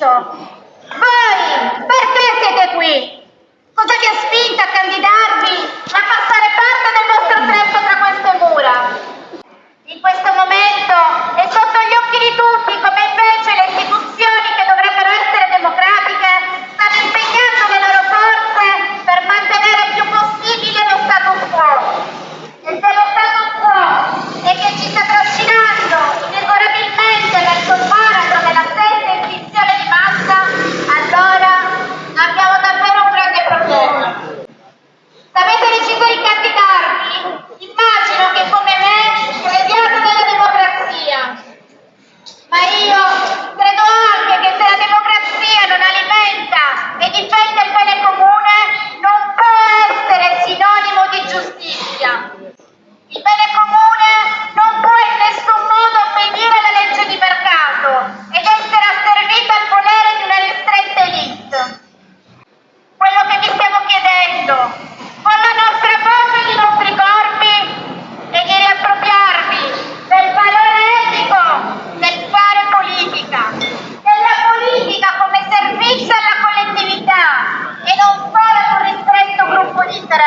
Sure. ತರ